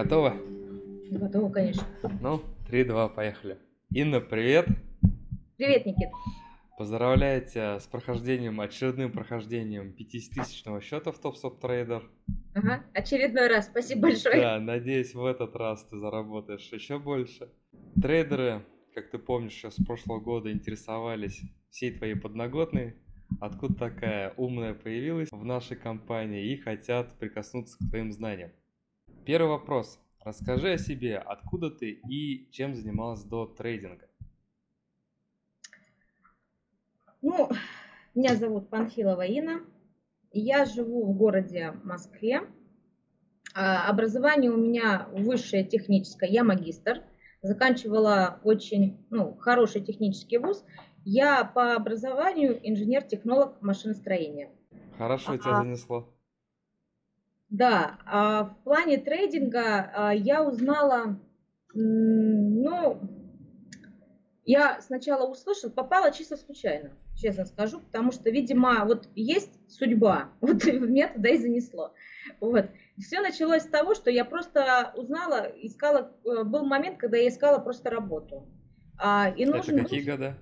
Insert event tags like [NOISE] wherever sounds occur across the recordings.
Готово? Готово, конечно. Ну, 3-2, поехали. Инна, привет. Привет, Никит. Поздравляю тебя с прохождением, очередным прохождением 50-тысячного счета в TopStop Trader. Ага, очередной раз, спасибо большое. Да, надеюсь, в этот раз ты заработаешь еще больше. Трейдеры, как ты помнишь, с прошлого года интересовались всей твоей подноготной, откуда такая умная появилась в нашей компании и хотят прикоснуться к твоим знаниям. Первый вопрос. Расскажи о себе, откуда ты и чем занималась до трейдинга. Ну, меня зовут Панфилова Инна. Я живу в городе Москве. А, образование у меня высшее техническое, я магистр. Заканчивала очень ну, хороший технический вуз. Я по образованию инженер-технолог машиностроения. Хорошо а, тебя занесло. Да, а в плане трейдинга а, я узнала, ну, я сначала услышала, попала чисто случайно, честно скажу, потому что, видимо, вот есть судьба, [LAUGHS] вот меня туда и занесло. Вот. Все началось с того, что я просто узнала, искала, э, был момент, когда я искала просто работу. А, и нужен Это какие был... года?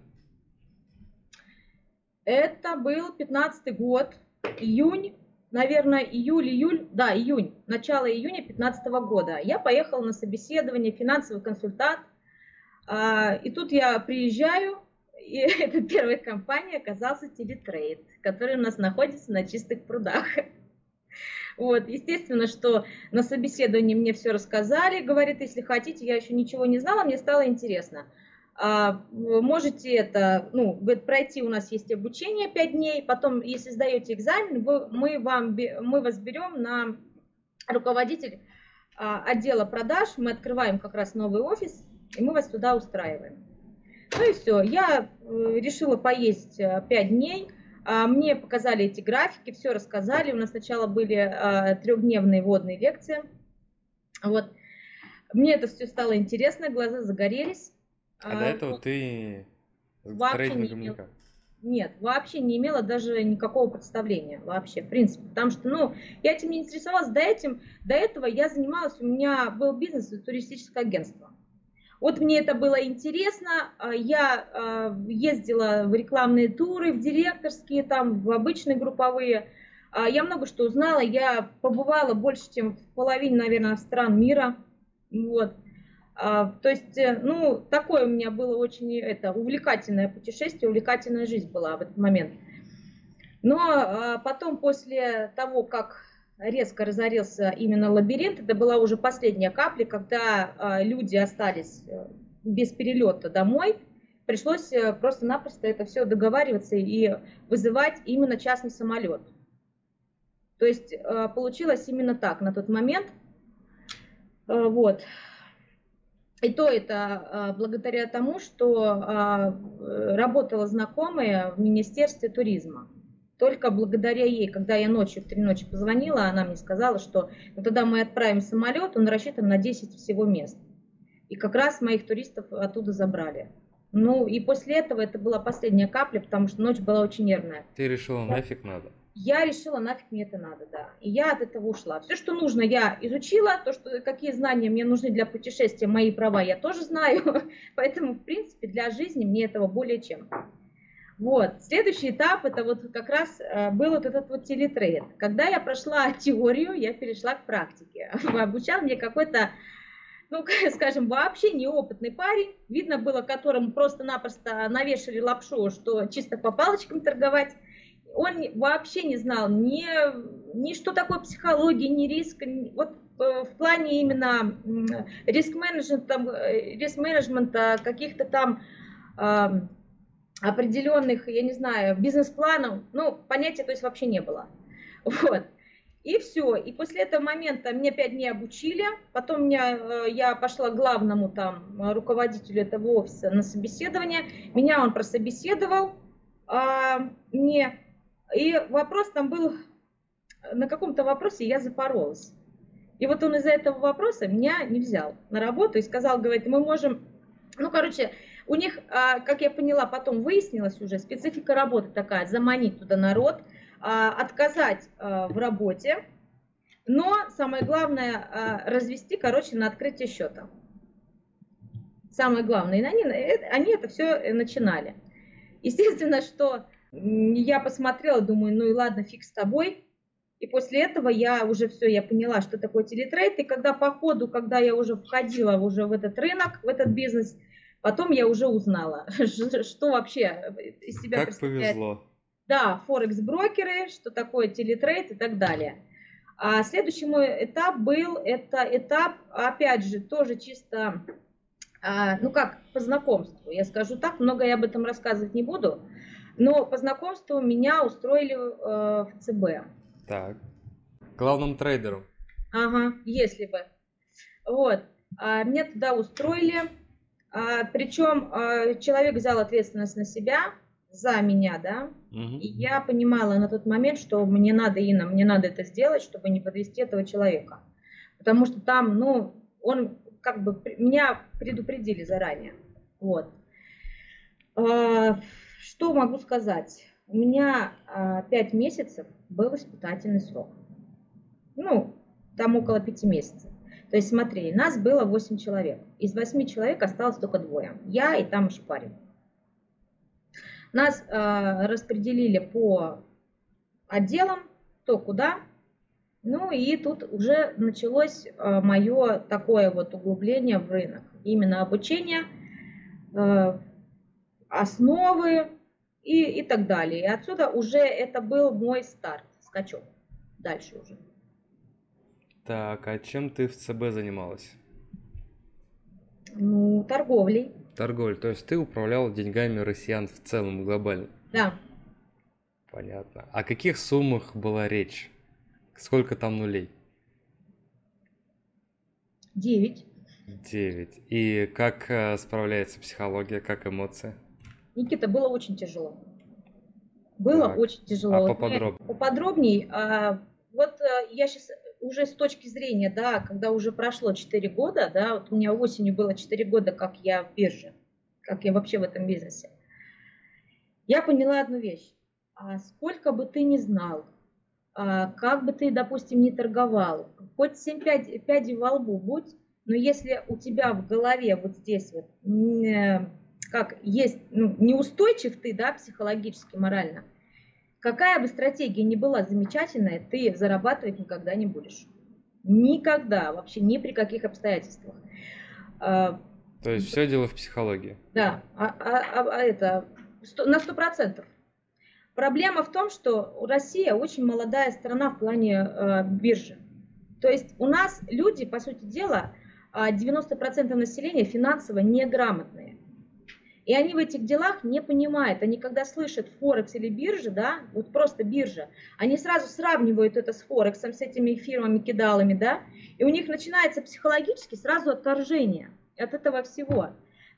Это был 15 год, июнь, наверное, июль-июль, да, июнь, начало июня 2015 года. Я поехала на собеседование, финансовый консультант, а, и тут я приезжаю, и [LAUGHS] это первая компания оказался TeleTrade, который у нас находится на чистых прудах. [LAUGHS] Вот, естественно, что на собеседовании мне все рассказали, говорит, если хотите, я еще ничего не знала, мне стало интересно. А, можете это, ну, пройти, у нас есть обучение 5 дней, потом, если сдаете экзамен, вы, мы, вам, мы вас берем на руководитель а, отдела продаж, мы открываем как раз новый офис, и мы вас туда устраиваем. Ну и все, я э, решила поесть 5 э, дней, а, мне показали эти графики, все рассказали, у нас сначала были трехдневные водные лекции, вот. Мне это все стало интересно, глаза загорелись, а, а до этого ты трейдингом не никак? Нет, вообще не имела даже никакого представления вообще, в принципе, потому что, ну, я этим не интересовалась, до, этим, до этого я занималась, у меня был бизнес туристическое агентство. Вот мне это было интересно, а, я а, ездила в рекламные туры, в директорские, там, в обычные групповые, я много что узнала, я побывала больше, чем в половине, наверное, стран мира, вот, а, то есть, э, ну, такое у меня было очень это, увлекательное путешествие, увлекательная жизнь была в этот момент. Но а, потом, после того, как резко разорился именно лабиринт, это была уже последняя капля, когда а, люди остались э, без перелета домой, пришлось э, просто-напросто это все договариваться и вызывать именно частный самолет. То есть получилось именно так на тот момент. Вот. И то это а, благодаря тому, что а, работала знакомая в Министерстве туризма. Только благодаря ей, когда я ночью в три ночи позвонила, она мне сказала, что ну, тогда мы отправим самолет, он рассчитан на 10 всего мест. И как раз моих туристов оттуда забрали. Ну и после этого это была последняя капля, потому что ночь была очень нервная. Ты решила, нафиг надо? Я решила, нафиг мне это надо, да. И я от этого ушла. Все, что нужно, я изучила. То, что, какие знания мне нужны для путешествия, мои права я тоже знаю. [LAUGHS] Поэтому, в принципе, для жизни мне этого более чем. Вот. Следующий этап, это вот как раз э, был вот этот вот телетрейд. Когда я прошла [LAUGHS] теорию, я перешла к практике. [LAUGHS] Обучал мне какой-то ну, скажем, вообще неопытный парень, видно было, которому просто-напросто навешали лапшу, что чисто по палочкам торговать, он вообще не знал ни, ни что такое психология, ни риск. Вот э, в плане именно риск-менеджмента, риск-менеджмента каких-то там э, определенных, я не знаю, бизнес-планов, ну, понятия то есть вообще не было. [LAUGHS] Вот. И все. И после этого момента мне пять дней обучили. Потом меня, э, я пошла к главному там руководителю этого офиса на собеседование. Меня он прособеседовал. А, мне и вопрос там был, на каком-то вопросе я запоролась. И вот он из-за этого вопроса меня не взял на работу и сказал, говорит, мы можем, ну, короче, у них, а, как я поняла, потом выяснилось уже, специфика работы такая, заманить туда народ, а, отказать а, в работе, Но самое главное развести, короче, на открытие счета. Самое главное. И они, э, они это все начинали. Естественно, что я посмотрела, думаю, ну и ладно, фиг с тобой. И после этого я уже все, я поняла, что такое телетрейд. И когда по ходу, когда я уже входила уже в этот рынок, в этот бизнес, потом я уже узнала, [LAUGHS] что вообще из себя как повезло. Да, форекс-брокеры, что такое телетрейд и так далее. А следующий мой этап был, это этап, опять же, тоже чисто, а, ну как, по знакомству. Я скажу так, много я об этом рассказывать не буду, но по знакомству меня устроили э, в ЦБ. Так. Главным трейдеру. Ага, если бы. Вот. А, меня туда устроили. А, причем а, человек взял ответственность на себя за меня, да. Угу. И я понимала на тот момент, что мне надо, Инна, мне надо это сделать, чтобы не подвести этого человека. Потому что там, ну, он как бы меня предупредили заранее. Вот. А, что могу сказать? У меня а, 5 месяцев был испытательный срок. Ну, там около 5 месяцев. То есть смотри, нас было 8 человек. Из 8 человек осталось только двое. Я и там еще парень. Нас э, распределили по отделам, кто куда. Ну и тут уже началось э, мое такое вот углубление в рынок. Именно обучение, э, основы, и, и так далее. И отсюда уже это был мой старт, скачок. Дальше уже. Так, а чем ты в ЦБ занималась? Ну, торговлей. Торговлей, то есть ты управляла деньгами россиян в целом, глобально? Да. Понятно. О каких суммах была речь? Сколько там нулей? Девять. Девять. И как э, справляется психология, как эмоции? Никита, было очень тяжело. Было так. очень тяжело. А поподробнее? Поподробней. А, вот э, я сейчас уже с точки зрения, да, когда уже прошло 4 года, да, вот у меня осенью было 4 года, как я в бирже, как я вообще в этом бизнесе. Я поняла одну вещь. А сколько бы ты ни знал, а, как бы ты, допустим, не торговал, хоть 7 пядей, пядей во лбу будь, но если у тебя в голове вот здесь вот э, как есть, ну, неустойчив ты, да, психологически, морально, какая бы стратегия ни была замечательная, ты зарабатывать никогда не будешь. Никогда, вообще ни при каких обстоятельствах. А, То есть все дело в психологии. Да, а, а, а, а это на сто процентов. Проблема в том, что Россия очень молодая страна в плане э, биржи. То есть у нас люди, по сути дела, 90% населения финансово неграмотные. И они в этих делах не понимают. Они когда слышат Форекс или биржа, да, вот просто биржа, они сразу сравнивают это с Форексом, с этими фирмами-кидалами, да, и у них начинается психологически сразу отторжение от этого всего.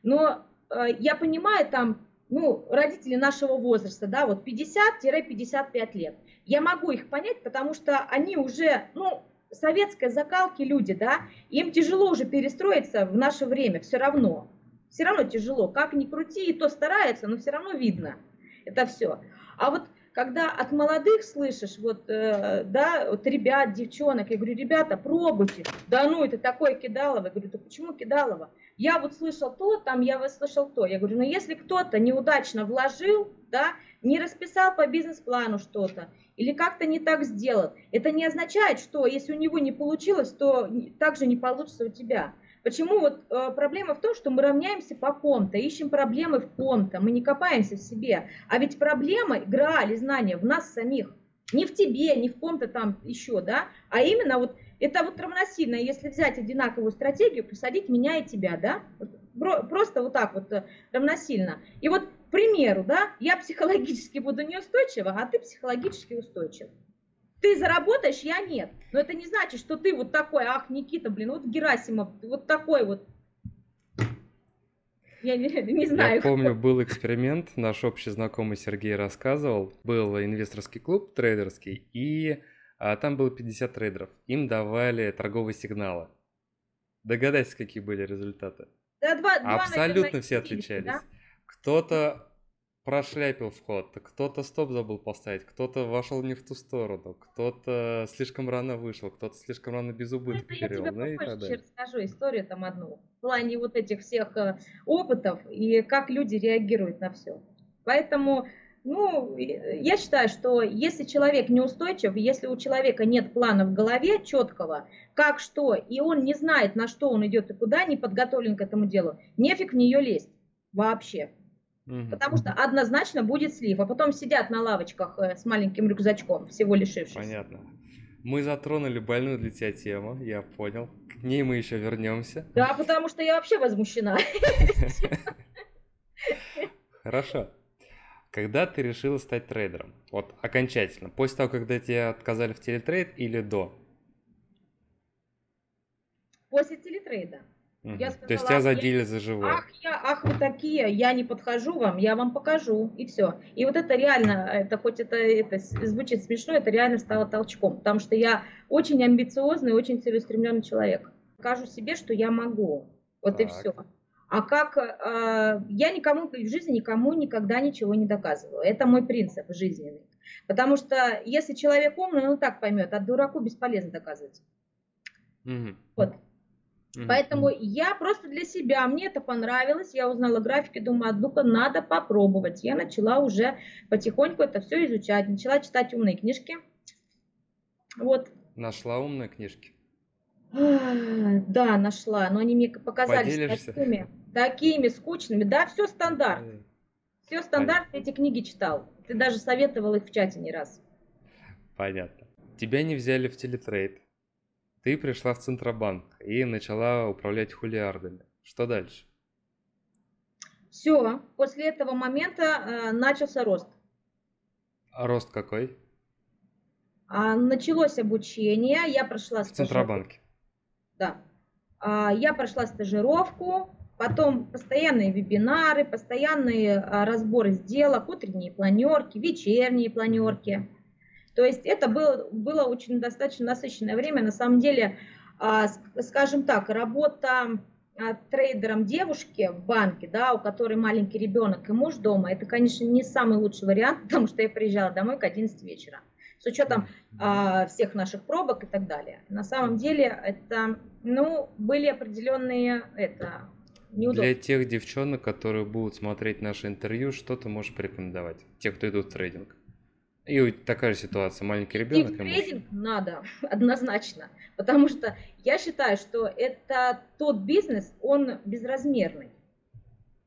Но э, я понимаю там, ну, родители нашего возраста, да, вот 50-55 лет. Я могу их понять, потому что они уже, ну, советской закалки люди, да, им тяжело уже перестроиться в наше время, все равно. Все равно тяжело. Как ни крути, и то старается, но все равно видно. Это все. А вот когда от молодых слышишь, вот, э, да, вот ребят, девчонок, я говорю, ребята, пробуйте. Да ну, это такое кидалово. Я говорю, да почему кидалово? Я вот слышал то, там я вот слышал то. Я говорю, ну если кто-то неудачно вложил, да, не расписал по бизнес-плану что-то, или как-то не так сделал, это не означает, что если у него не получилось, то также не получится у тебя. Почему вот э, проблема в том, что мы равняемся по ком-то, ищем проблемы в ком-то, мы не копаемся в себе. А ведь проблема, игра или знание в нас самих. Не в тебе, не в ком-то там еще, да, а именно вот это вот равносильно, если взять одинаковую стратегию, посадить меня и тебя, да, просто вот так вот э, равносильно. И вот, к примеру, да, я психологически буду неустойчива, а ты психологически устойчив. Ты заработаешь, я нет. Но это не значит, что ты вот такой, ах, Никита, блин, вот Герасимов, вот такой вот. Я не, [LAUGHS] не знаю. Я помню, был эксперимент, наш общий знакомый Сергей рассказывал. Был инвесторский клуб трейдерский, и а, там было 50 трейдеров. Им давали торговые сигналы. Догадайся, какие были результаты. Да, два, Абсолютно два, наверное, все отличались. Да? Кто-то прошляпил вход, кто-то стоп забыл поставить, кто-то вошел не в ту сторону, кто-то слишком рано вышел, кто-то слишком рано без убытка Это я перевел, тебе ну попозже расскажу историю там одну. В плане вот этих всех э, опытов и как люди реагируют на все. Поэтому, ну, и- я считаю, что если человек неустойчив, если у человека нет плана в голове четкого, как что, и он не знает, на что он идет и куда, не подготовлен к этому делу, нефиг в нее лезть вообще. Потому что однозначно будет слив. А потом сидят на лавочках э, с маленьким рюкзачком, всего лишившись. Понятно. Мы затронули больную для тебя тему, я понял. К ней мы еще вернемся. Да, потому что я вообще возмущена. [LAUGHS] Хорошо. Когда ты решила стать трейдером? Вот окончательно. После того, когда тебя отказали в телетрейд или до? После телетрейда. Я То есть сказала, тебя «Ах, я- задели за живое. Ах, я, ах, вы такие, я не подхожу вам, я вам покажу, и все. И вот это реально, это хоть это, это звучит смешно, это реально стало толчком, потому что я очень амбициозный, очень целеустремленный человек. Покажу себе, что я могу, вот и Так. все. А как э, я никому в жизни никому никогда ничего не доказываю. Это мой принцип жизненный. Потому что если человек умный, он и так поймет, а дураку бесполезно доказывать. Мгм. Вот. Мгм. Поэтому я просто для себя, мне это понравилось, я узнала графики, думаю, а ну-ка надо попробовать. Я начала уже потихоньку это все изучать, начала читать умные книжки. Вот. Нашла умные книжки. Да, нашла, но они мне показались Поделишься? такими, такими скучными. Да, все стандарт, все стандарт, эти книги читал. Ты даже советовал их в чате не раз. Понятно. Тебя не взяли в телетрейд. Ты пришла в Центробанк и начала управлять хулиардами. Что дальше? Все, после этого момента э, начался рост. А рост какой? А, началось обучение, я прошла В стажировку. Центробанке. Да. А, Я прошла стажировку, потом постоянные вебинары, постоянные а, разборы сделок, утренние планерки, вечерние планерки. То есть это было, было очень достаточно насыщенное время. На самом деле, а, ск- скажем так, работа а, трейдером девушки в банке, да, у которой маленький ребенок и муж дома, это, конечно, не самый лучший вариант, [LAUGHS] потому что я приезжала домой к 11 вечера. С учетом а, всех наших пробок и так далее. На самом деле это, ну, были определенные это, неудобства. Для тех девчонок, которые будут смотреть наше интервью, что ты можешь порекомендовать? Те, кто идут в трейдинг. И такая же ситуация. Маленький ребенок в и муж. трейдинг надо, [LAUGHS] однозначно. Потому что я считаю, что это тот бизнес, он безразмерный.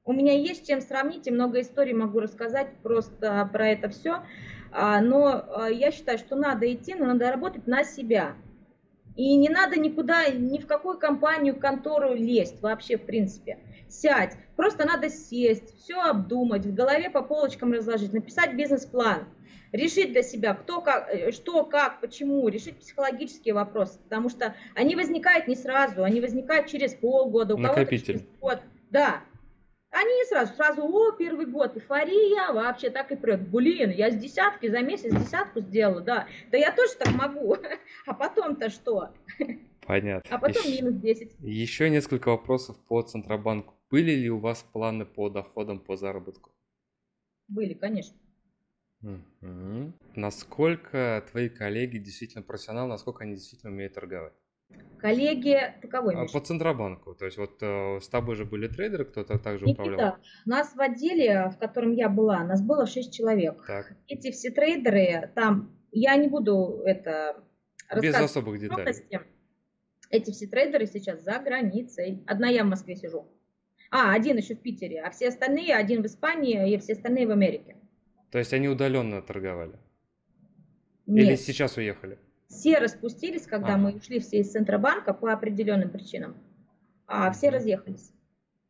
У меня есть чем сравнить, и много историй могу рассказать просто про это все. Но а, я считаю, что надо идти, но надо работать на себя. И не надо никуда, ни в какую компанию, контору лезть вообще, в принципе. Сядь. Просто надо сесть, все обдумать, в голове по полочкам разложить, написать бизнес-план, решить для себя, кто, как, э, что, как, почему, решить психологические вопросы, потому что они возникают не сразу, они возникают через полгода, у кого-то через год. Да, они не сразу, сразу, о, первый год, эйфория, вообще так и прет. Блин, я с десятки за месяц десятку сделала, да. Да я тоже так могу. [LAUGHS] А потом-то что? Понятно. А потом Ещё- минус 10. Еще несколько вопросов по Центробанку. Были ли у вас планы по доходам по заработку? Были, конечно. Мгм. Насколько твои коллеги действительно профессионалы, насколько они действительно умеют торговать? Коллеги, ты кого А, имеешь? По Центробанку. То есть вот э, с тобой же были трейдеры, кто-то также Никита, управлял? нас в отделе, в котором я была, нас было 6 человек. Так, Эти все трейдеры, там, я не буду это без особых деталей. Эти все трейдеры сейчас за границей. Одна я в Москве сижу. А, один еще в Питере, а все остальные, один в Испании и все остальные в Америке. То есть они удаленно торговали? Или Нет, сейчас уехали? все распустились, когда Ага. мы ушли все из Центробанка по определенным причинам, а все разъехались.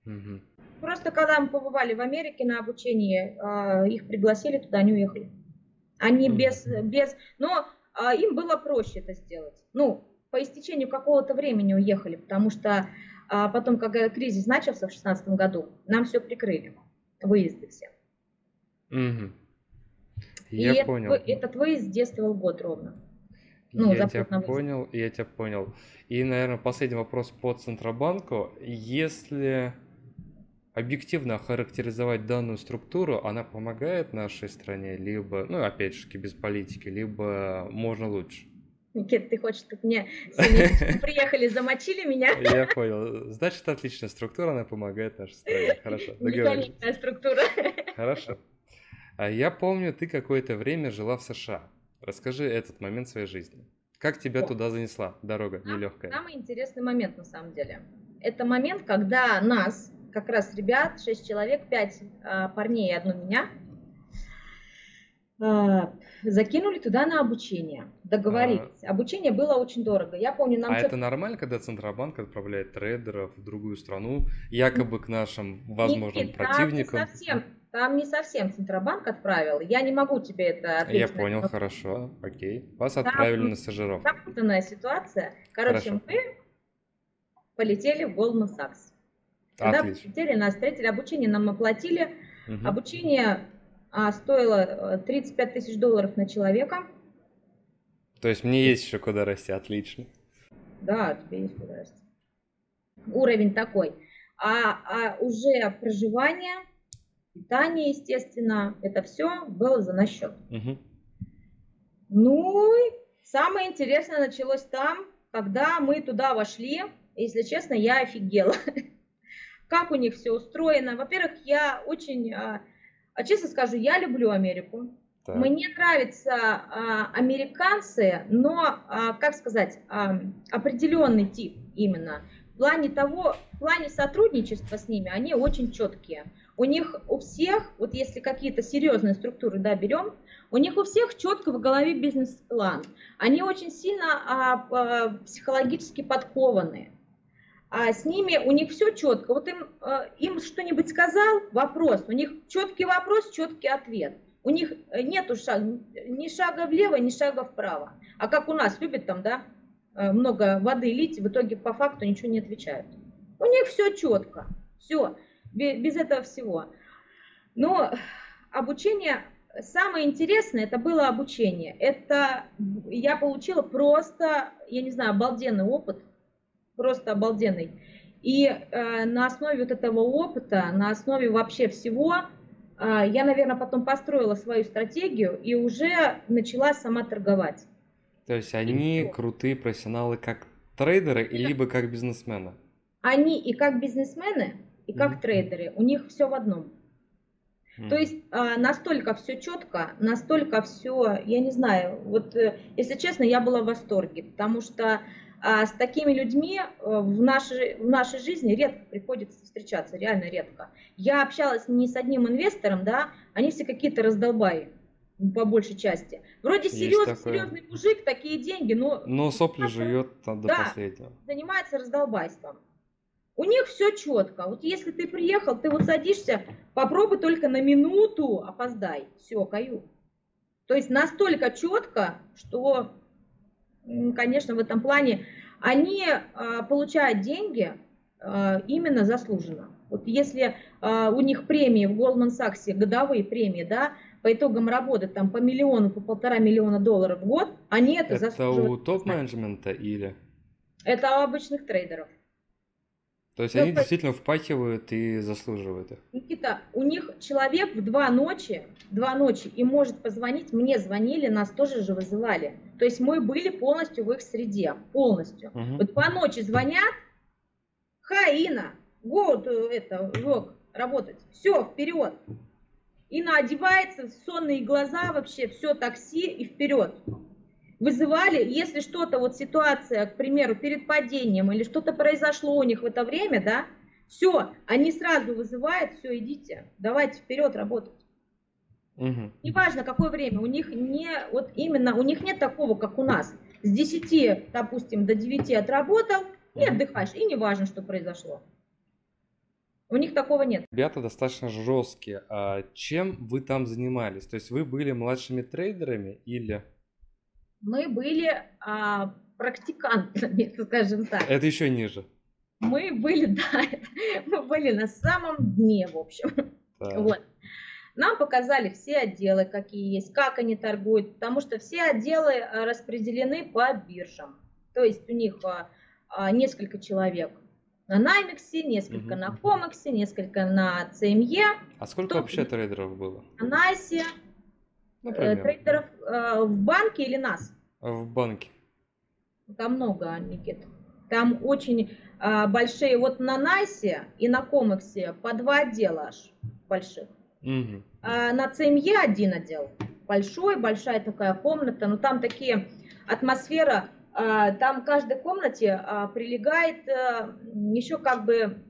Мгм. Просто когда мы побывали в Америке на обучении, а, их пригласили туда, они уехали. Они Мгм. без, без, но а, им было проще это сделать. Ну, по истечению какого-то времени уехали, потому что а, потом, когда кризис начался в 2016 году, нам все прикрыли, выезды все. И Я этот понял. вы- этот выезд действовал год ровно. ну, я тебя выезд. понял, я тебя понял. И, наверное, последний вопрос по Центробанку. Если объективно охарактеризовать данную структуру, она помогает нашей стране, либо, ну, опять же, без политики, либо можно лучше? Никит, ты хочешь, как мне [LAUGHS] приехали, замочили меня? Я понял. Значит, отличная структура, она помогает нашей стране. Хорошо, договорились. структура. Хорошо. А я помню, ты какое-то время жила в США. Расскажи этот момент своей жизни. Как тебя О. туда занесла дорога нелегкая? Самый интересный момент, на самом деле. Это момент, когда нас, как раз ребят, шесть человек, пять а, парней и одну меня, а, закинули туда на обучение, договорились. А... Обучение было очень дорого. Я помню, нам... А это нормально, когда Центробанк отправляет трейдеров в другую страну, якобы к нашим возможным Нет, противникам? Там не, совсем, там не совсем Центробанк отправил. Я не могу тебе это ответить. Я понял, хорошо, окей. Вас там, отправили на стажировку. Запутанная ситуация. Короче, хорошо. мы полетели в Goldman Sachs. Когда Отлично. полетели, нас встретили, обучение нам оплатили. Угу. Обучение а стоило 35 э, тысяч долларов на человека. То есть мне есть еще куда расти, отлично. Да, тебе есть куда расти. Уровень такой. А, а уже проживание, питание, естественно, это все было за наш счет. Угу. Ну, самое интересное началось там, когда мы туда вошли. Если честно, я офигела. [LAUGHS] Как у них все устроено. Во-первых, я очень а, а честно скажу, я люблю Америку. Так. Мне нравятся а, американцы, но, а, как сказать, а, определенный тип именно. В плане того, в плане сотрудничества с ними, они очень четкие. У них у всех, вот если какие-то серьезные структуры, да, берем, у них у всех четко в голове бизнес-план. Они очень сильно а, а, психологически подкованные а с ними у них все четко. Вот им, э, им что-нибудь сказал, вопрос, у них четкий вопрос, четкий ответ. У них нету шага, ни шага влево, ни шага вправо. А как у нас любят там, да, э, много воды лить, в итоге по факту ничего не отвечают. У них все четко, все, без этого всего. Но обучение, самое интересное, это было обучение. Это я получила просто, я не знаю, обалденный опыт просто обалденный. И э, на основе вот этого опыта, на основе вообще всего, я, наверное, потом построила свою стратегию и уже начала сама торговать. То есть они и крутые профессионалы как трейдеры, и либо как бизнесмены? Они и как бизнесмены, и как mm-hmm. трейдеры. У них все в одном. Mm. То есть э, настолько все четко, настолько все, я не знаю, вот э, если честно, я была в восторге, потому что а с такими людьми э, в нашей, в нашей жизни редко приходится встречаться, реально редко. Я общалась не с одним инвестором, да, они все какие-то раздолбаи по большей части. Вроде серьезный, серьезный мужик, такие деньги, но... Но сопли живет там до да, последнего. занимается раздолбайством. У них все четко. Вот если ты приехал, ты вот садишься, попробуй только на минуту опоздай. Все, каю. То есть настолько четко, что конечно, в этом плане, они а, получают деньги а, именно заслуженно. Вот если а, у них премии в Goldman Sachs, годовые премии, да, по итогам работы там по миллиону, по полтора миллиона долларов в год, они это, это заслуживают. Это у топ-менеджмента или? Это у обычных трейдеров. То есть ну, они действительно впахивают и заслуживают их. Никита, у них человек в два ночи, два ночи и может позвонить, мне звонили, нас тоже же вызывали. То есть мы были полностью в их среде, полностью. Угу. Вот два ночи звонят, Хаина, год это, work, работать, все, вперед. Ина одевается, сонные глаза вообще, все такси и вперед вызывали, если что-то, вот ситуация, к примеру, перед падением или что-то произошло у них в это время, да, все, они сразу вызывают, все, идите, давайте вперед работать. Угу. Неважно, какое время, у них не, вот именно, у них нет такого, как у нас. С 10, допустим, до 9 отработал и отдыхаешь, и неважно, что произошло. У них такого нет. Ребята достаточно жесткие. А чем вы там занимались? То есть вы были младшими трейдерами или мы были а, практикантами, [LAUGHS] скажем так. Это еще ниже. Мы были, [LAUGHS] да, мы были на самом дне, в общем. Так. Вот. Нам показали все отделы, какие есть, как они торгуют, потому что все отделы а, распределены по биржам. То есть у них а, а, несколько человек на Наймексе, несколько на Комексе, несколько на ЦМЕ. А сколько вообще трейдеров было? На Насе. Ну, трейдеров э, в банке или нас? В банке. Там много, Никит. Там очень э, большие. Вот на Насе и на Комексе по два отдела аж больших. Угу. А на ЦМЕ один отдел. Большой, большая такая комната. Но там такие атмосфера там в каждой комнате прилегает э, еще как бы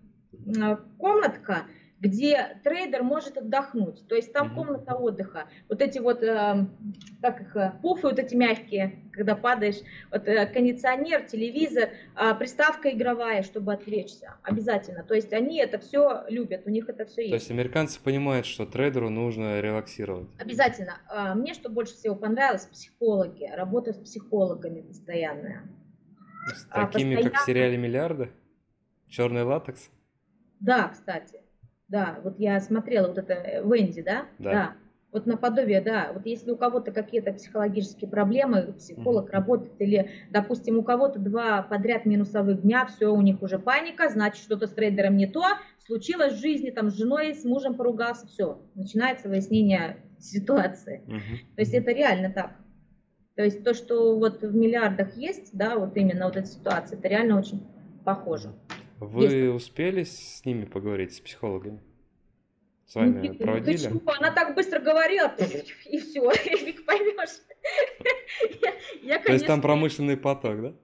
комнатка, где трейдер может отдохнуть. То есть там комната отдыха. Вот эти вот, э, как их, э, пуфы вот эти мягкие, когда падаешь, вот э, кондиционер, телевизор, э, приставка игровая, чтобы отвлечься. Обязательно. То есть они это все любят, у них это все есть. То есть американцы понимают, что трейдеру нужно релаксировать. Обязательно. Э, мне что больше всего понравилось, психологи. Работа с психологами постоянная. С такими, постоянно... как в сериале «Миллиарды»? Черный латекс? Да, кстати. Да, вот я смотрела вот это Венди, да? Да. да. Вот наподобие, да, вот если у кого-то какие-то психологические проблемы, психолог mm-hmm. работает, или, допустим, у кого-то два подряд минусовых дня, все, у них уже паника, значит, что-то с трейдером не то, случилось в жизни, там, с женой, с мужем поругался, все, начинается выяснение ситуации. Mm-hmm. То есть это реально так. То есть то, что вот в миллиардах есть, да, вот именно вот эта ситуация, это реально очень похоже. Вы Есть. успели с ними поговорить, с психологами? С вами ну, проводили? Почему? Она так быстро говорила, и все, [LAUGHS] и фиг поймешь. [LAUGHS] Я, я, конечно, То есть там промышленный поток, да?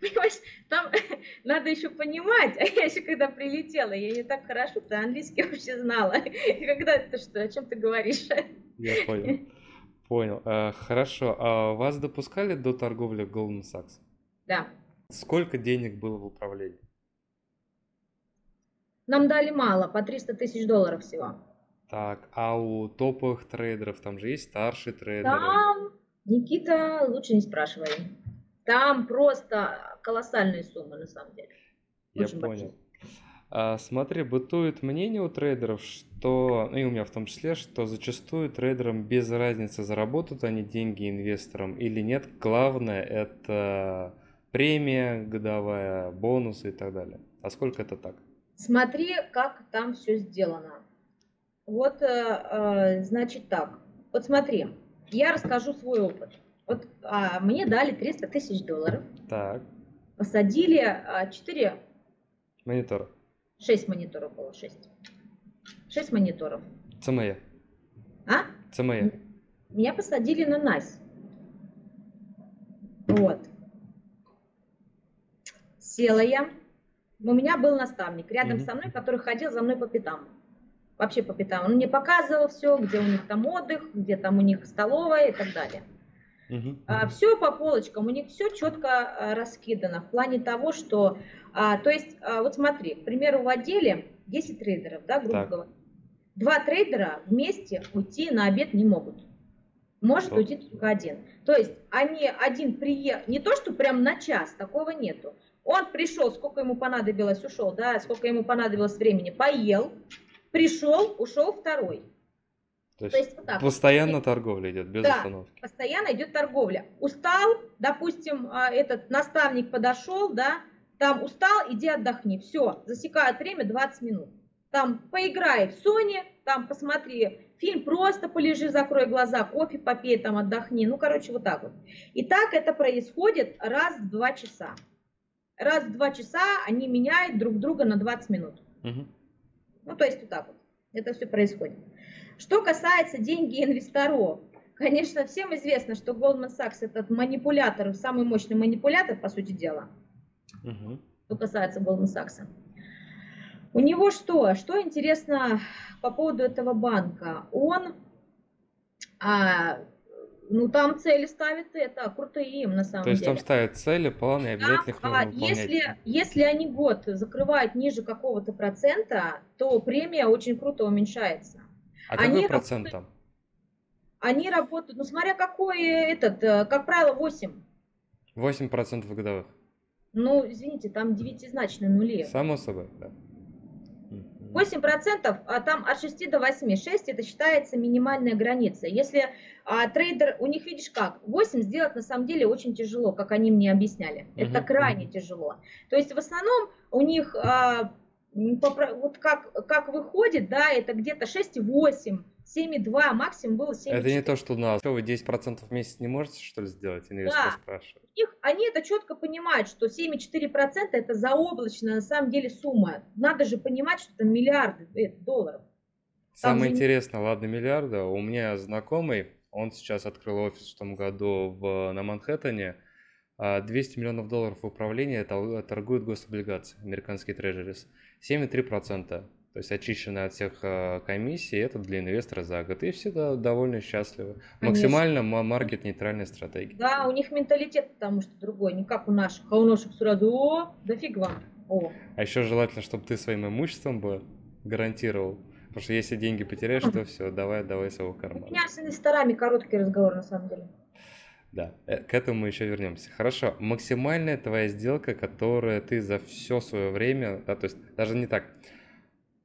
Понимаешь, там [LAUGHS] надо еще понимать, а я еще когда прилетела, я не так хорошо ты английский вообще знала. И когда ты что, о чем ты говоришь? Я понял. Понял. А, хорошо. А вас допускали до торговли Goldman Sachs? Да. Сколько денег было в управлении? Нам дали мало, по 300 тысяч долларов всего. Так, а у топовых трейдеров там же есть старшие трейдеры? Там, Никита, лучше не спрашивай. Там просто колоссальные суммы на самом деле. Я Очень понял. А, смотри, бытует мнение у трейдеров, что, ну и у меня в том числе, что зачастую трейдерам без разницы, заработают они деньги инвесторам или нет. Главное это премия годовая, бонусы и так далее. А сколько это так? Смотри, как там все сделано. Вот, э, э, значит так. Вот смотри, я расскажу свой опыт. Вот а, мне дали 300 тысяч долларов. Так. Посадили а, 4... Монитора. 6 мониторов было, 6. 6 мониторов. ЦМЕ. А? ЦМЕ. Меня посадили на НАСь. Вот. Села я, у меня был наставник рядом mm-hmm. со мной, который ходил за мной по пятам. Вообще по пятам. Он мне показывал все, где у них там отдых, где там у них столовая и так далее. Uh-huh. А, все по полочкам, у них все четко а, раскидано в плане того, что, а, то есть, а, вот смотри, к примеру, в отделе 10 трейдеров, да, грубо говоря. Два трейдера вместе уйти на обед не могут. Может уйти только один. То есть они один приехал, не то, что прям на час, такого нету. Он пришел, сколько ему понадобилось, ушел, да, сколько ему понадобилось времени, поел, пришел, ушел второй. То есть, То есть вот так. постоянно торговля идет, без да, остановки. постоянно идет торговля. Устал, допустим, а, этот наставник подошел, да, там устал, иди отдохни. Все, засекают время 20 минут. Там поиграй в Sony, там посмотри фильм, просто полежи, закрой глаза, кофе попей, там отдохни. Ну, короче, вот так вот. И так это происходит раз в два часа раз в два часа они меняют друг друга на 20 минут. Угу. Ну, то есть вот так вот. Это все происходит. Что касается деньги инвесторов, конечно, всем известно, что Goldman Sachs этот манипулятор, самый мощный манипулятор, по сути дела. Угу. Что касается Goldman Sachs. У него что? Что интересно по поводу этого банка? Он а, ну, там цели ставят это, крутые им на самом деле. То есть там ставят цели, планы, и обязательно да, их нужно а выполнять. Если, если они год закрывают ниже какого-то процента, то премия очень круто уменьшается. А они какой процент там? Они работают, ну, смотря какой этот, э, как правило, 8. 8% годовых? Ну, извините, там девятизначные нули. Само собой, да. 8% а там от 6 до 8. 6 это считается минимальная граница. Если а, трейдер, у них видишь как, 8 сделать на самом деле очень тяжело, как они мне объясняли. Это uh-huh. крайне тяжело. То есть в основном у них а, вот как, как выходит, да, это где-то 6,8, 7,2, максимум было 7,4. Это не то, что у нас. Что, вы 10% в месяц не можете, что ли, сделать? Инвестор да. спрашивает. Их, они это четко понимают, что 7,4% это заоблачная на самом деле сумма. Надо же понимать, что это миллиарды это долларов. Там Самое же... интересное, ладно, миллиарда. У меня знакомый, он сейчас открыл офис в том году в, на Манхэттене. 200 а миллионов долларов в управлении торгуют гособлигации, американские трежерис. 7,3%. То есть очищенные от всех а, комиссий, это для инвестора за год. И все довольно счастливы. Конечно. Максимально маркет-нейтральная стратегия. Да, у них менталитет потому что другой, не как у наших. А у наших сразу, о, да фиг вам. О. А еще желательно, чтобы ты своим имуществом бы гарантировал. Потому что если деньги потеряешь, то все, давай, давай своего [LAUGHS] кармана. У меня с инвесторами короткий разговор на самом деле. Да, э, к этому мы еще вернемся. Хорошо, максимальная твоя сделка, которая ты за все свое время, да, то есть даже не так,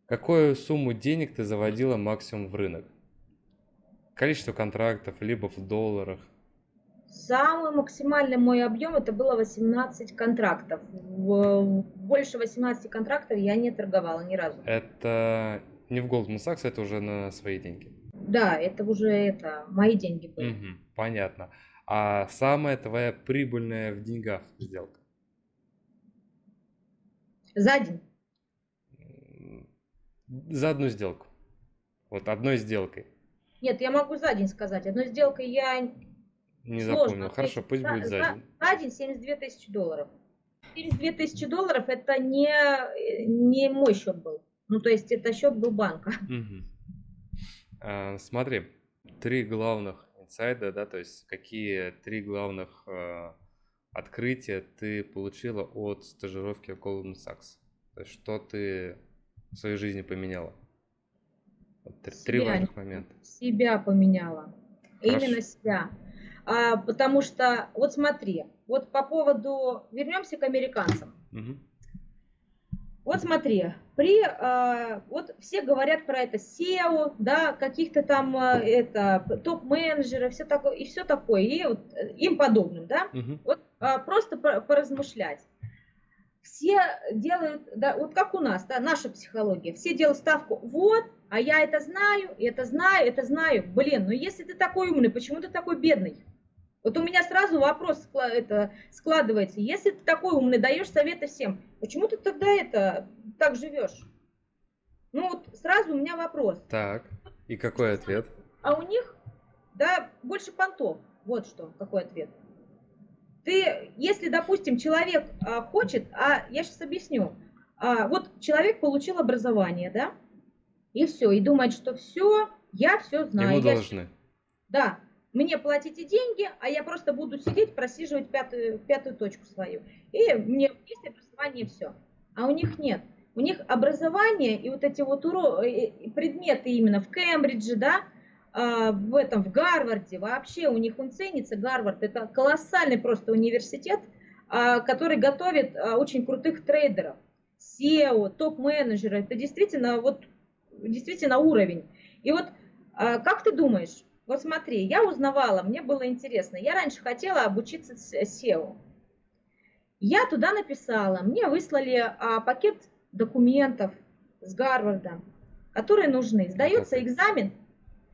какую сумму денег ты заводила максимум в рынок? Количество контрактов, либо в долларах? Самый максимальный мой объем это было 18 контрактов. Больше 18 контрактов я не торговала ни разу. Это не в Goldman Sachs, это уже на свои деньги. Да, это уже это мои деньги были. Угу, понятно. А самая твоя прибыльная в деньгах сделка? За день. За одну сделку. Вот одной сделкой. Нет, я могу за день сказать. Одной сделкой я не Сложно. запомнил. Хорошо, пусть за, будет за, день. За день 72 тысячи долларов. 72 тысячи долларов это не, не мой счет был. Ну, то есть это счет был банка. Угу. А, смотри, три главных инсайда, да, то есть какие три главных э, открытия ты получила от стажировки в Goldman Sachs? То есть что ты в своей жизни поменяла? Вот, три, три важных момента. Себя поменяла. Хорошо. Именно себя. А, потому что, вот смотри, вот по поводу, вернемся к американцам. Угу. Вот смотри, при, э, вот все говорят про это SEO, да, каких-то там э, это топ-менеджеров, все такое и все такое, и вот, э, им подобным, да. Угу. Вот э, просто поразмышлять. Все делают, да, вот как у нас, да, наша психология, все делают ставку, вот, а я это знаю, это знаю, это знаю. Блин, ну если ты такой умный, почему ты такой бедный? Вот у меня сразу вопрос это складывается. Если ты такой умный, даешь советы всем, почему ты тогда это так живешь? Ну вот сразу у меня вопрос. Так, и какой ответ? А у них, да, больше понтов. Вот что, какой ответ. Ты, если, допустим, человек а, хочет, а я сейчас объясню, а, вот человек получил образование, да, и все, и думает, что все, я все знаю. Ему я должны. Да, мне платите деньги, а я просто буду сидеть, просиживать пятую, пятую точку свою. И мне есть образование, все. А у них нет. У них образование и вот эти вот уро... предметы именно в Кембридже, да, в этом, в Гарварде, вообще у них он ценится, Гарвард, это колоссальный просто университет, а, который готовит а, очень крутых трейдеров, SEO, топ-менеджеры, это действительно вот, действительно уровень. И вот как ты думаешь, вот смотри, я узнавала, мне было интересно. Я раньше хотела обучиться SEO. Я туда написала, мне выслали а, пакет документов с Гарварда, которые нужны. Сдается экзамен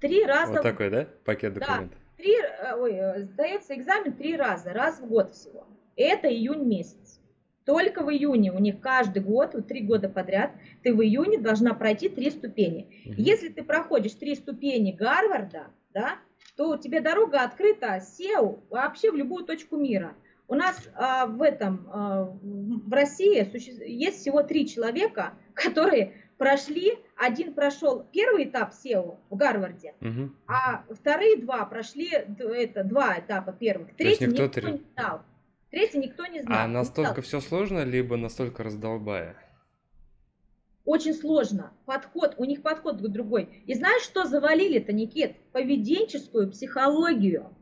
три раза. Вот такой, да, пакет документов? Да, три, э, ой, э, сдается экзамен три раза, раз в год всего. Это июнь месяц. Только в июне у них каждый год, вот три года подряд, ты в июне должна пройти три ступени. Угу. Если ты проходишь три ступени Гарварда, да, то у тебя дорога открыта SEO вообще в любую точку мира. У нас а, в этом, а, в России есть всего три человека, [LAUGHS] которые прошли, один прошел первый этап SEO в Гарварде, угу. а вторые два прошли это, два этапа первых. Третий никто, никто не знал. Третий никто не знал. А настолько все сложно, либо настолько раздолбая? Очень сложно. Подход, у них подход другой. И знаешь, что завалили-то, Никит? Поведенческую психологию.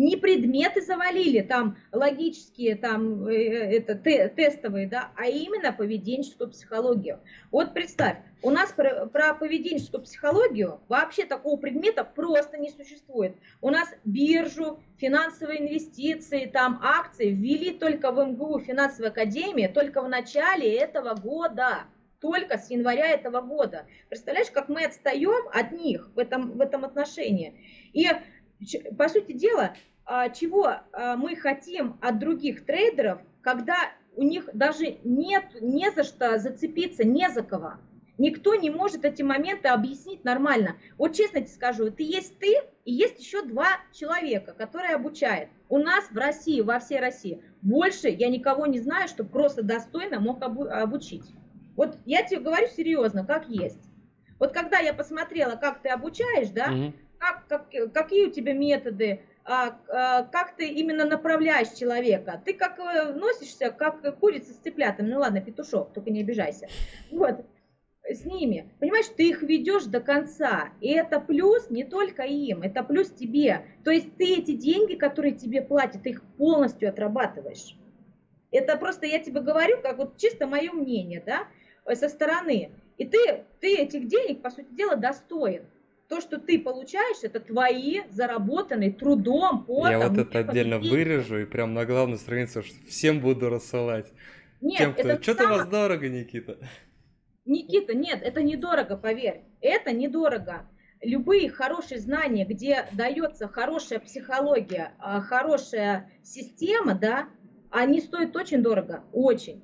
Не предметы завалили, там логические, там э, это те, тестовые, да, а именно поведенческую психологию. Вот представь, у нас про, про поведенческую психологию вообще такого предмета просто не существует. У нас биржу, финансовые инвестиции, там акции ввели только в МГУ финансовой академии только в начале этого года только с января этого года. Представляешь, как мы отстаем от них в этом, в этом отношении. И, по сути дела, чего а, мы хотим от других трейдеров, когда у них даже нет, не за что зацепиться, не за кого. Никто не может эти моменты объяснить нормально. Вот честно тебе скажу, ты есть ты и есть еще два человека, которые обучают. У нас в России, во всей России, больше я никого не знаю, что просто достойно мог обучить. Вот я тебе говорю серьезно, как есть. Вот когда я посмотрела, как ты обучаешь, да, угу. как, как, какие у тебя методы, а, а, как ты именно направляешь человека. Ты как э, носишься, как курица с цыплятами. Ну ладно, петушок, только не обижайся. Вот, с ними. Понимаешь, ты их ведешь до конца. И это плюс не только им, это плюс тебе. То есть ты эти деньги, которые тебе платят, их полностью отрабатываешь. Это просто я тебе говорю, как вот чисто мое мнение, да. Со стороны. И ты, ты этих денег, по сути дела, достоин. То, что ты получаешь, это твои заработанные трудом, потом. Я вот это отдельно вырежу и прям на главную страницу всем буду рассылать. Нет, Тем, кто... это Что-то у вас дорого, Никита. Никита, нет, это недорого, поверь. Это недорого. Любые хорошие знания, где дается хорошая психология, а, хорошая система, да, они стоят очень дорого, очень.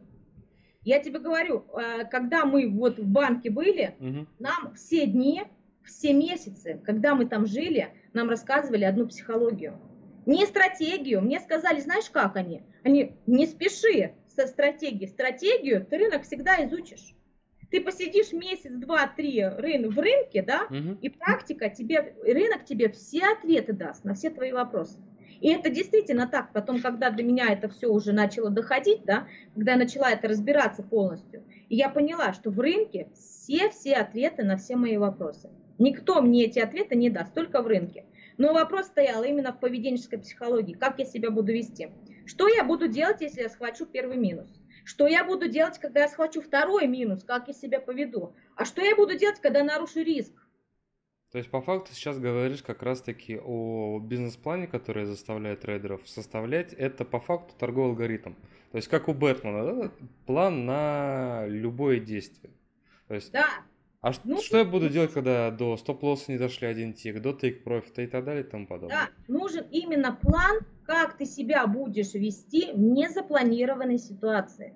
Я тебе говорю, э, когда мы вот в банке были, угу. нам все дни, все месяцы, когда мы там жили, нам рассказывали одну психологию. Не стратегию. Мне сказали, знаешь как они? Они, не спеши со стратегией. Стратегию ты рынок всегда изучишь. Ты посидишь месяц, два, три рын, в рынке, да, угу. и практика тебе, рынок тебе все ответы даст на все твои вопросы. И это действительно так. Потом, когда до меня это все уже начало доходить, да, когда я начала это разбираться полностью, и я поняла, что в рынке все-все ответы на все мои вопросы. Никто мне эти ответы не даст, только в рынке. Но вопрос стоял именно в поведенческой психологии. Как я себя буду вести? Что я буду делать, если я схвачу первый минус? Что я буду делать, когда я схвачу второй минус? Как я себя поведу? А что я буду делать, когда нарушу риск? То есть по факту сейчас говоришь как раз-таки о бизнес-плане, который заставляет трейдеров составлять. Это по факту торговый алгоритм. То есть как у Бэтмена, да? план на любое действие. То есть, да. А ну, что я буду делать, когда до стоп-лосса не дошли один тик, до тейк профита и так далее и тому подобное? Да, нужен именно план, как ты себя будешь вести в незапланированной ситуации.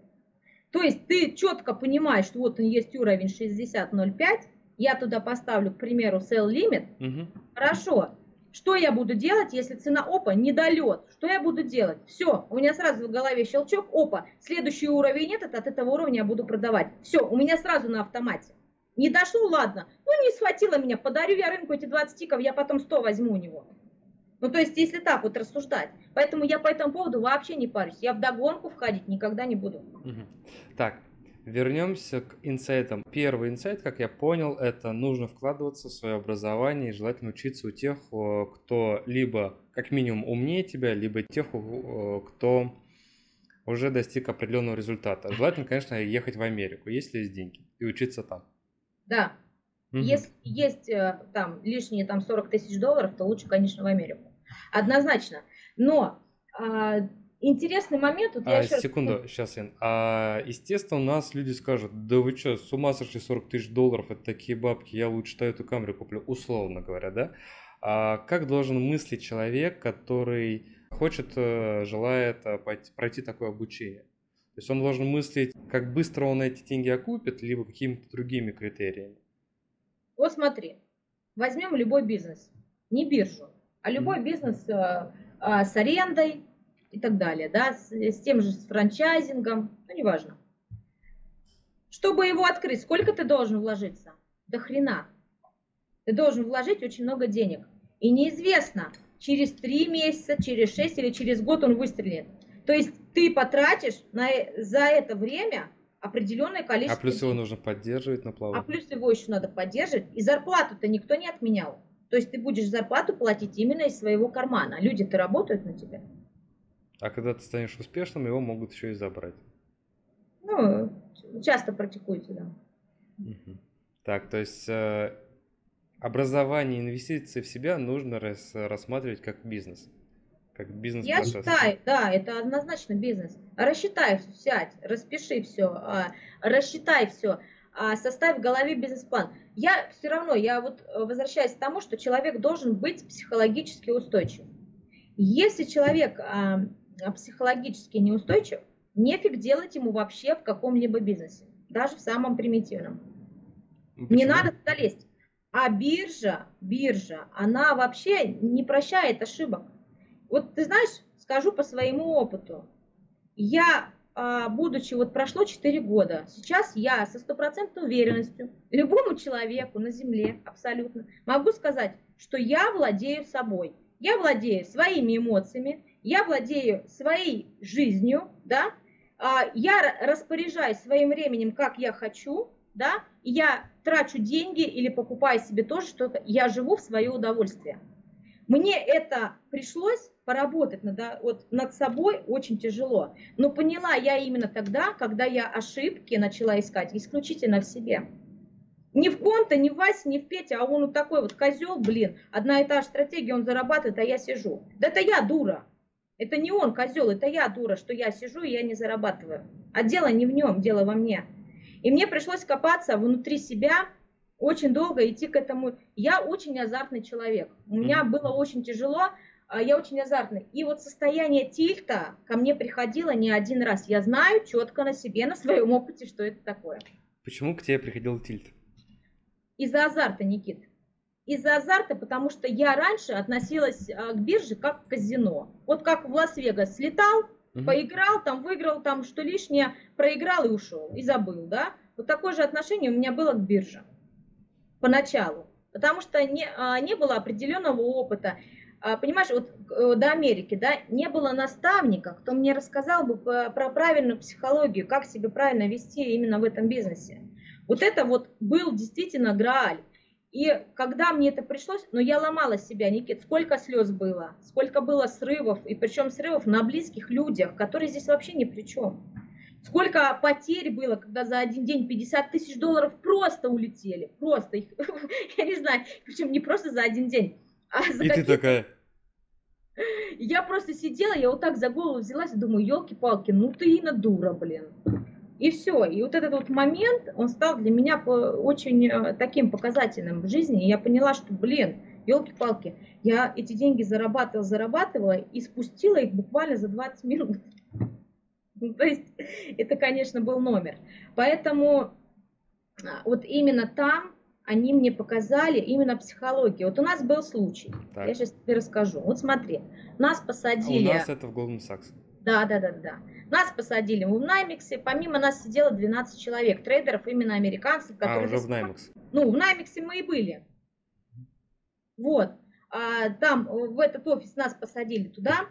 То есть ты четко понимаешь, что вот он есть уровень 60.05, я туда поставлю, к примеру, sell limit, угу. хорошо, что я буду делать, если цена опа недолет? Что я буду делать? Все, у меня сразу в голове щелчок, опа, следующий уровень этот, от этого уровня я буду продавать. Все, у меня сразу на автомате. Не дошло, ладно. Ну, не схватило меня, подарю я рынку эти 20 тиков, я потом 100 возьму у него. Ну, то есть, если так вот рассуждать. Поэтому я по этому поводу вообще не парюсь. Я в догонку входить никогда не буду. Так, Вернемся к инсайтам. Первый инсайт, как я понял, это нужно вкладываться в свое образование и желательно учиться у тех, кто либо как минимум умнее тебя, либо тех, кто уже достиг определенного результата. Желательно, конечно, ехать в Америку, если есть деньги, и учиться там. Да. Угу. Если есть э, там лишние там 40 тысяч долларов, то лучше, конечно, в Америку. Однозначно. Но а, интересный момент. Вот а, секунду, раз... сейчас, Ян. А, естественно, у нас люди скажут, да вы что, с ума сошли 40 тысяч долларов, это такие бабки, я лучше эту камеру куплю, условно говоря, да? А как должен мыслить человек, который хочет, э, желает э, пройти такое обучение? То есть он должен мыслить, как быстро он эти деньги окупит, либо какими-то другими критериями? Вот смотри, возьмем любой бизнес, не биржу, а любой бизнес э, э, с арендой, и так далее, да, с, с тем же с франчайзингом, ну, неважно. Чтобы его открыть, сколько ты должен вложиться? До хрена. Ты должен вложить очень много денег. И неизвестно, через 3 месяца, через 6 или через год он выстрелит. То есть ты потратишь на, за это время определенное количество... А плюс его нужно поддерживать на плаву. А плюс его еще надо поддерживать. И зарплату-то никто не отменял. То есть ты будешь зарплату платить именно из своего кармана. Люди-то работают на тебя. А когда ты станешь успешным, его могут еще и забрать. Ну, часто практикуется, да. Угу. Так, то есть э, образование инвестиции в себя нужно рас, рассматривать как бизнес. Как бизнес Я считаю, да, это однозначно бизнес. Рассчитай, сядь, распиши все, а, рассчитай все, а, составь в голове бизнес-план. Я все равно, я вот возвращаюсь к тому, что человек должен быть психологически устойчив. Если человек а, психологически неустойчив, нефиг делать ему вообще в каком-либо бизнесе, даже в самом примитивном. Ну, почему? Не надо туда лезть. А биржа, биржа, она вообще не прощает ошибок. Вот ты знаешь, скажу по своему опыту. Я, а, будучи, вот прошло 4 года, сейчас я со стопроцентной уверенностью любому человеку на земле абсолютно могу сказать, что я владею собой. Я владею своими эмоциями, я владею своей жизнью, да, а, я распоряжаюсь своим временем, как я хочу, да, я трачу деньги или покупаю себе тоже что-то, я живу в свое удовольствие. Мне это пришлось поработать над, вот, над собой очень тяжело. Но поняла я именно тогда, когда я ошибки начала искать исключительно в себе. Не в ком-то, не в Васе, не в Пете, а он вот такой вот козел, блин, одна и та же стратегия, он зарабатывает, а я сижу. Да это я дура. Это не он козел, это я дура, что я сижу и я не зарабатываю. А дело не в нем, дело во мне. И мне пришлось копаться внутри себя, очень долго идти к этому. Я очень азартный человек. У меня было очень тяжело, а я очень азартный. И вот состояние тильта ко мне приходило не один раз. Я знаю четко на себе, на своем опыте, что это такое. Почему к тебе приходил тильт? Из-за азарта, Никит. Из-за азарта, потому что я раньше относилась а, к бирже как к казино. Вот как в Лас-Вегас слетал, Угу. Поиграл, там выиграл, там что лишнее, проиграл и ушел, и забыл, да? Вот такое же отношение у меня было к бирже поначалу, потому что не, а, не было определенного опыта. А, понимаешь, вот э, до Америки, да, не было наставника, кто мне рассказал бы про правильную психологию, как себя правильно вести именно в этом бизнесе. Вот это вот был действительно грааль. И когда мне это пришлось, но ну, я ломала себя, Никит, сколько слез было, сколько было срывов, и причем срывов на близких людях, которые здесь вообще ни при чем. Сколько потерь было, когда за один день 50 тысяч долларов просто улетели, просто их, [LAUGHS] я не знаю, причем не просто за один день, а И ты такая... Я просто сидела, я вот так за голову взялась и думаю, елки-палки, ну ты и на дура, блин. И все. И вот этот вот момент, он стал для меня очень э, таким показательным в жизни. И я поняла, что, блин, елки-палки, я эти деньги зарабатывала, зарабатывала и спустила их буквально за 20 минут. Ну, то есть это, конечно, был номер. Поэтому а, вот именно там они мне показали именно психологию. Вот у нас был случай, так. я сейчас тебе расскажу. Вот смотри, нас посадили... А у нас это в Goldman Sachs. Да, да, да, да. Нас посадили в NYMEX е, помимо нас сидело 12 человек, трейдеров, именно американцев. А, которые а, уже в NYMEX. Ну, в NYMEX е мы и были. Вот. А, там, в этот офис нас посадили туда,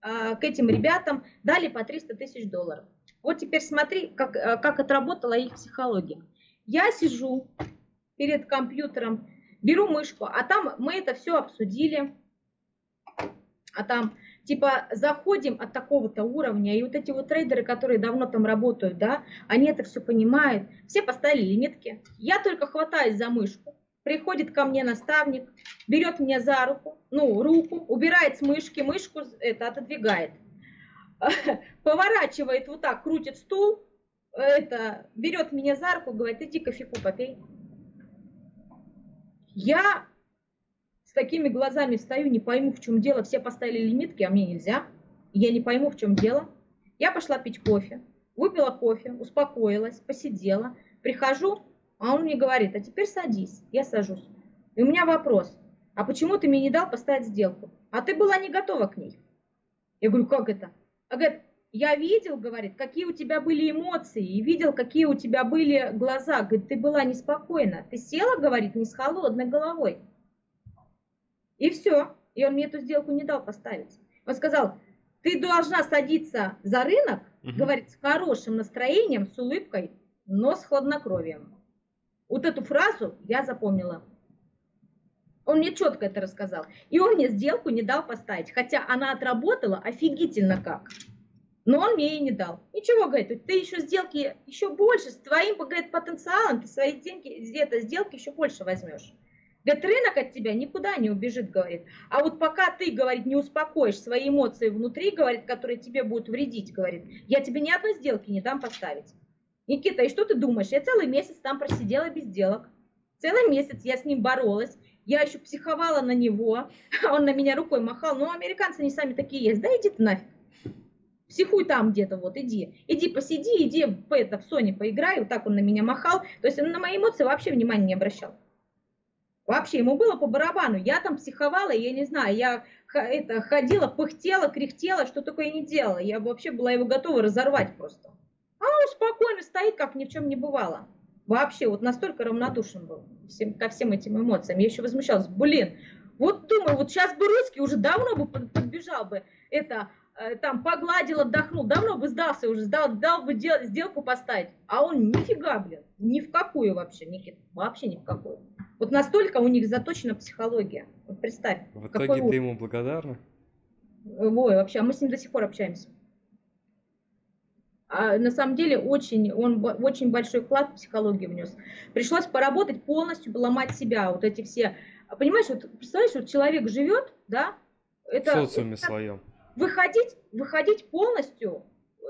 а, к этим ребятам, дали по 300 тысяч долларов. Вот теперь смотри, как, а, как отработала их психология. Я сижу перед компьютером, беру мышку, а там мы это все обсудили, а там типа заходим от такого-то уровня, и вот эти вот трейдеры, которые давно там работают, да, они это все понимают, все поставили лимитки. Я только хватаюсь за мышку, приходит ко мне наставник, берет меня за руку, ну, руку, убирает с мышки, мышку это отодвигает, [LAUGHS] поворачивает вот так, крутит стул, это, берет меня за руку, говорит, иди кофейку попей. Я такими глазами стою, не пойму, в чем дело. Все поставили лимитки, а мне нельзя. Я не пойму, в чем дело. Я пошла пить кофе, выпила кофе, успокоилась, посидела. Прихожу, а он мне говорит, а теперь садись. Я сажусь. И у меня вопрос, а почему ты мне не дал поставить сделку? А ты была не готова к ней. Я говорю, как это? А говорит, я видел, говорит, какие у тебя были эмоции, и видел, какие у тебя были глаза. Говорит, ты была неспокойна. Ты села, говорит, не с холодной головой. И все. И он мне эту сделку не дал поставить. Он сказал, ты должна садиться за рынок, угу. говорит, с хорошим настроением, с улыбкой, но с хладнокровием. Вот эту фразу я запомнила. Он мне четко это рассказал. И он мне сделку не дал поставить, хотя она отработала офигительно как. Но он мне и не дал. Ничего, говорит, ты еще сделки еще больше, с твоим, говорит, потенциалом, ты свои деньги, где-то сделки еще больше возьмешь. Говорит, рынок от тебя никуда не убежит, говорит. А вот пока ты, говорит, не успокоишь свои эмоции внутри, говорит, которые тебе будут вредить, говорит, я тебе ни одной сделки не дам поставить. Никита, и что ты думаешь? Я целый месяц там просидела без сделок. Целый месяц я с ним боролась. Я еще психовала на него. [LAUGHS] Он на меня рукой махал. Ну, американцы не сами такие есть. Да иди ты нафиг. Психуй там где-то, вот, иди. Иди посиди, иди в, это, в Sony поиграй. Вот так он на меня махал. То есть он на мои эмоции вообще внимания не обращал. Вообще, ему было по барабану. Я там психовала, я не знаю, я это, ходила, пыхтела, кряхтела, что такое не делала. Я вообще была его готова разорвать просто. А он спокойно стоит, как ни в чем не бывало. Вообще, вот настолько равнодушен был всем, ко всем этим эмоциям. Я еще возмущалась, блин, вот думаю, вот сейчас бы русский уже давно бы подбежал бы, это, там, погладил, отдохнул, давно бы сдался уже, сдал, дал бы дел, сделку поставить. А он нифига, блин, ни в какую вообще, Никит, вообще ни в какую. Вот настолько у них заточена психология. Вот представь. В итоге ты ему благодарна? Ой, вообще, а мы с ним до сих пор общаемся а на самом деле очень, он очень большой вклад в психологию внес. Пришлось поработать полностью, ломать себя, вот эти все. Понимаешь, вот представляешь, вот человек живет, да, это... В социуме это, своем. Выходить, выходить полностью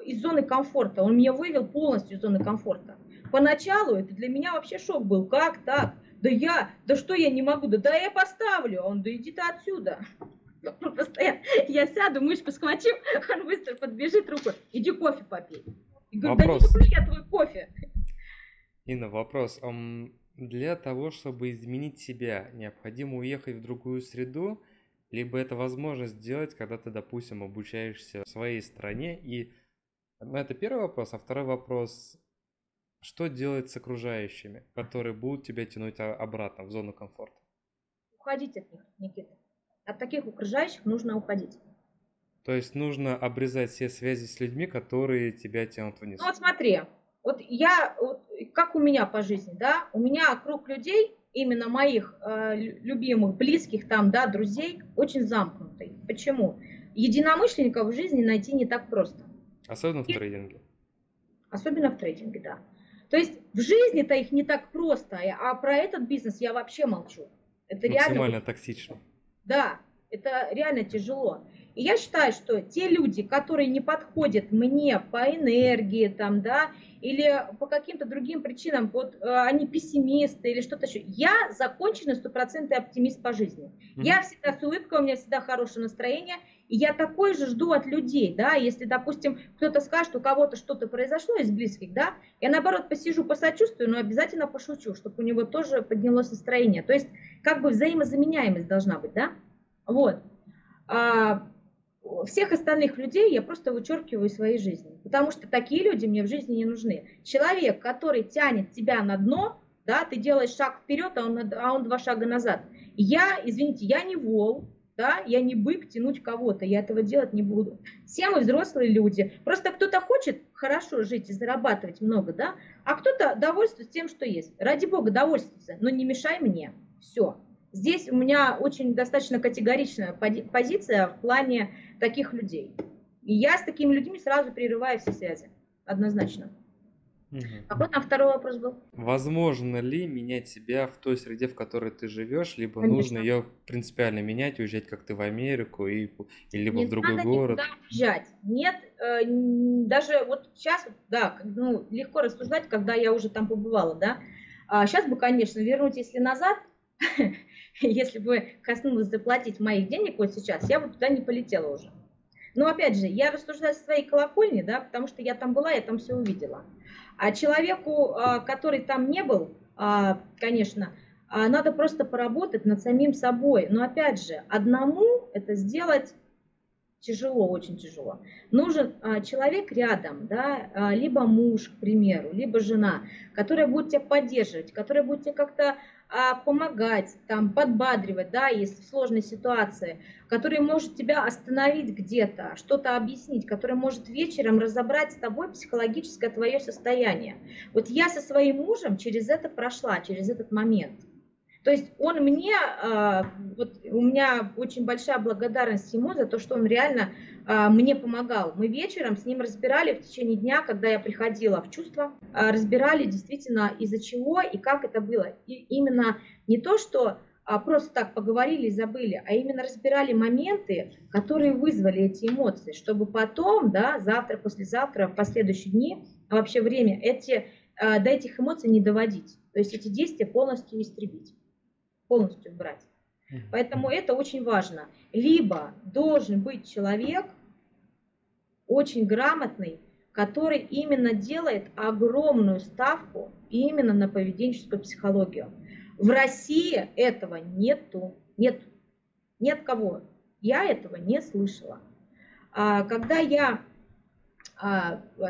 из зоны комфорта. Он меня вывел полностью из зоны комфорта. Поначалу это для меня вообще шок был. Как так? Да я, да что я не могу? Да, да я поставлю. Он, да иди ты отсюда. Он постоянно, я сяду, мышку схвачу, [LAUGHS] он быстро подбежит руку, иди кофе попей. И говорю, вопрос. да не я твой кофе. Инна, вопрос. Для того, чтобы изменить себя, необходимо уехать в другую среду, либо это возможно сделать, когда ты, допустим, обучаешься в своей стране. И ну, это первый вопрос. А второй вопрос, что делать с окружающими, которые будут тебя тянуть обратно в зону комфорта? Уходить от них, Никита. От таких окружающих нужно уходить. То есть нужно обрезать все связи с людьми, которые тебя тянут вниз. Ну вот смотри, вот я, вот, как у меня по жизни, да, у меня круг людей, именно моих э, любимых, близких там, да, друзей, очень замкнутый. Почему? Единомышленников в жизни найти не так просто. Особенно в трейдинге. Особенно в трейдинге, да. То есть в жизни-то их не так просто, а про этот бизнес я вообще молчу. Это Максимально реально... токсично. Да, это реально тяжело. И я считаю, что те люди, которые не подходят мне по энергии, там, да, или по каким-то другим причинам, вот э, они пессимисты или что-то еще, я законченный стопроцентный оптимист по жизни. Mm-hmm. Я всегда с улыбкой, у меня всегда хорошее настроение, и я такой же жду от людей, да, если, допустим, кто-то скажет, у кого-то что-то произошло из близких, да, я наоборот посижу, посочувствую, но обязательно пошучу, чтобы у него тоже поднялось настроение. То есть как бы взаимозаменяемость должна быть, да? Вот. А всех остальных людей я просто вычеркиваю из своей жизни, потому что такие люди мне в жизни не нужны. Человек, который тянет тебя на дно, да, ты делаешь шаг вперед, а он, а он два шага назад. Я, извините, я не вол, да, я не бык тянуть кого-то, я этого делать не буду. Все мы взрослые люди. Просто кто-то хочет хорошо жить и зарабатывать много, да, а кто-то довольствуется тем, что есть. Ради бога, довольствуйся, но не мешай мне. Все. Здесь у меня очень достаточно категоричная позиция в плане таких людей. И я с такими людьми сразу прерываю все связи. Однозначно. Угу. Какой там второй вопрос был? Возможно ли менять себя в той среде, в которой ты живешь, либо Конечно. нужно ее принципиально менять, уезжать как ты в Америку и, и либо Не в другой надо город? уезжать. Нет, э, даже вот сейчас, да, ну, легко рассуждать, когда я уже там побывала, да. А сейчас бы, конечно, вернуть, если назад, [LAUGHS] [LAUGHS] если бы коснулось заплатить моих денег вот сейчас, я бы туда не полетела уже. Но опять же, я рассуждаю со своей колокольни, да, потому что я там была, я там все увидела. А человеку, а, который там не был, а, конечно, а, надо просто поработать над самим собой. Но опять же, одному это сделать тяжело, очень тяжело. Нужен человек рядом, да, либо муж, к примеру, либо жена, которая будет тебя поддерживать, которая будет тебе как-то помогать, там, подбадривать, да, если в сложной ситуации, который может тебя остановить где-то, что-то объяснить, который может вечером разобрать с тобой психологическое твое состояние. Вот я со своим мужем через это прошла, через этот момент. То есть он мне, а, вот у меня очень большая благодарность ему за то, что он реально а, мне помогал. Мы вечером с ним разбирали в течение дня, когда я приходила в чувство, а, разбирали действительно из-за чего и как это было. И именно не то, что просто так поговорили и забыли, а именно разбирали моменты, которые вызвали эти эмоции, чтобы потом, да, завтра, послезавтра, в последующие дни, вообще время, эти, до этих эмоций не доводить. То есть эти действия полностью истребить полностью убрать. Поэтому это очень важно. Либо должен быть человек очень грамотный, который именно делает огромную ставку именно на поведенческую психологию. В России этого нету. Нет, нет кого. Я этого не слышала. А когда я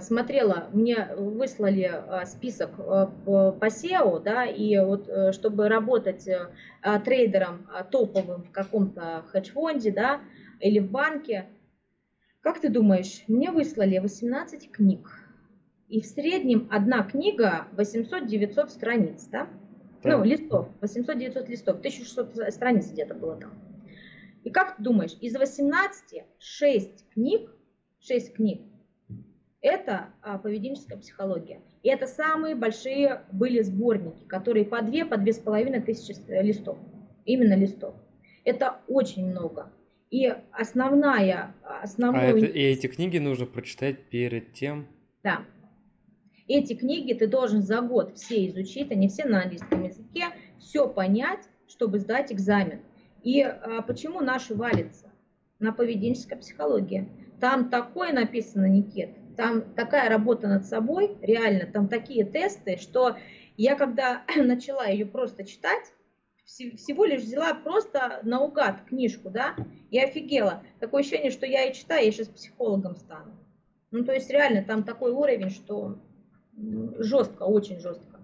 смотрела, мне выслали а, список а, по SEO, да, и вот э, чтобы работать э, трейдером топовым в каком-то хедж-фонде, да, или в банке, как ты думаешь, мне выслали 18 книг, и в среднем одна книга 800-900 страниц, да? да? Ну, листов, 800-900 листов, 1600 страниц где-то было там. И как ты думаешь, из 18 6 книг, 6 книг это а, поведенческая психология. И это самые большие были сборники, которые по две, по две с половиной тысячи листов. Именно листов. Это очень много. И основная... основная... А это, и эти книги нужно прочитать перед тем? Да. Эти книги ты должен за год все изучить, они все на английском языке, все понять, чтобы сдать экзамен. И а, почему наши валится? На поведенческой психологии. Там такое написано, Никит, там такая работа над собой, реально, там такие тесты, что я когда [CLEARS THROAT] начала ее просто читать, всего лишь взяла просто наугад книжку, да, и офигела. Такое ощущение, что я и читаю, я сейчас психологом стану. Ну, то есть реально там такой уровень, что жестко, очень жестко.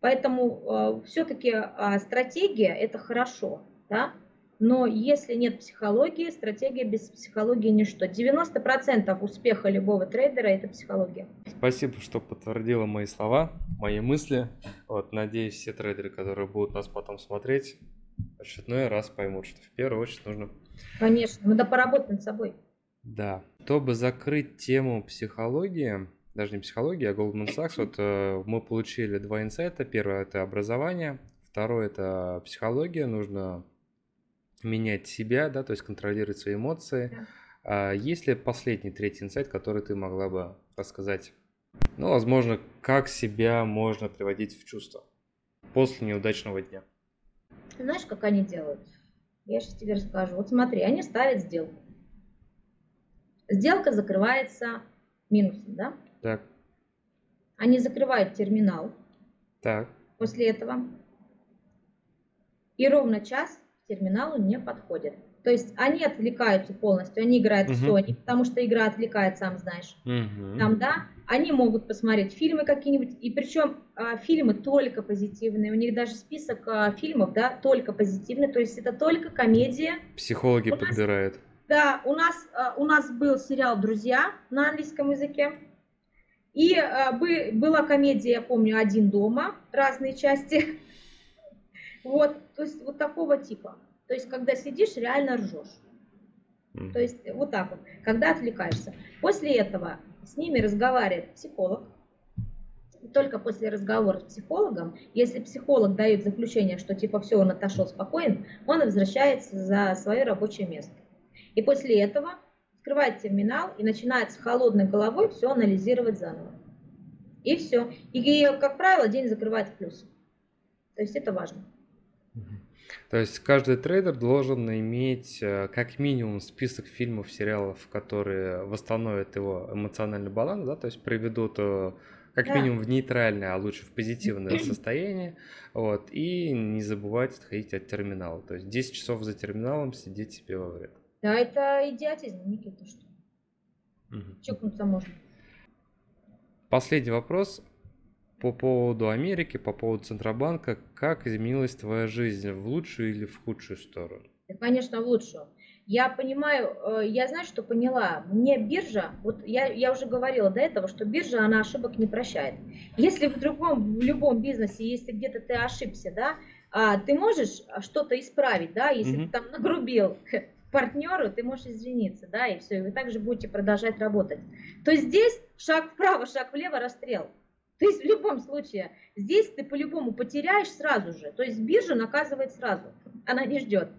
Поэтому э, все-таки э, стратегия это хорошо, да, но если нет психологии, стратегия без психологии ничто. 90% успеха любого трейдера – это психология. Спасибо, что подтвердила мои слова, мои мысли. Вот, надеюсь, все трейдеры, которые будут нас потом смотреть, очередной раз поймут, что в первую очередь нужно... Конечно, надо поработать над собой. Да. Чтобы закрыть тему психологии, даже не психологии, а Goldman Sachs, вот э, мы получили два инсайта. Первое – это образование, второе – это психология. Нужно менять себя, да, то есть контролировать свои эмоции. Да. А есть ли последний, третий инсайт, который ты могла бы рассказать? Ну, возможно, как себя можно приводить в чувство после неудачного дня? знаешь, как они делают? Я сейчас тебе расскажу. Вот смотри, они ставят сделку. Сделка закрывается минусом, да? Так. Они закрывают терминал. Так. После этого. И ровно час терминалу не подходит. То есть они отвлекаются полностью, они играют uh-huh. в Sony, потому что игра отвлекает, сам знаешь. Uh-huh. Там, да, они могут посмотреть фильмы какие-нибудь, и причем а, фильмы только позитивные, у них даже список а, фильмов, да, только позитивный, то есть это только комедия. Психологи у подбирают. Нас, да, у нас, а, у нас был сериал «Друзья» на английском языке, и а, бы, была комедия, я помню, «Один дома», разные части. [LAUGHS] Вот, то есть вот такого типа. То есть, когда сидишь, реально ржешь. Mm. То есть, вот так вот, когда отвлекаешься. После этого с ними разговаривает психолог. И только после разговора с психологом, если психолог дает заключение, что типа все, он отошел спокоен, он возвращается за свое рабочее место. И после этого открывает терминал и начинает с холодной головой все анализировать заново. И все. И, как правило, день закрывает в плюс. То есть это важно. То есть каждый трейдер должен иметь э, как минимум список фильмов, сериалов, которые восстановят его эмоциональный баланс, да, то есть приведут э, как да. минимум в нейтральное, а лучше в позитивное [CLEARS THROAT] состояние, вот, и не забывать отходить от терминала, то есть 10 часов за терминалом сидеть себе во вред. Да, это идиотизм, Никита, что? Угу. Чокнуться можно. Последний вопрос по поводу Америки, по поводу Центробанка, как изменилась твоя жизнь в лучшую или в худшую сторону? конечно, в лучшую. Я понимаю, э, я знаю, что поняла. Мне биржа, вот я, я уже говорила до этого, что биржа, она ошибок не прощает. Если в другом, в любом бизнесе, если где-то ты ошибся, да, а, ты можешь что-то исправить, да, если Мгм. ты там нагрубил [LAUGHS] партнеру, ты можешь извиниться, да, и все, и вы также будете продолжать работать. То здесь шаг вправо, шаг влево, расстрел. То есть в любом случае, здесь ты по-любому потеряешь сразу же. То есть биржа наказывает сразу, она не ждет.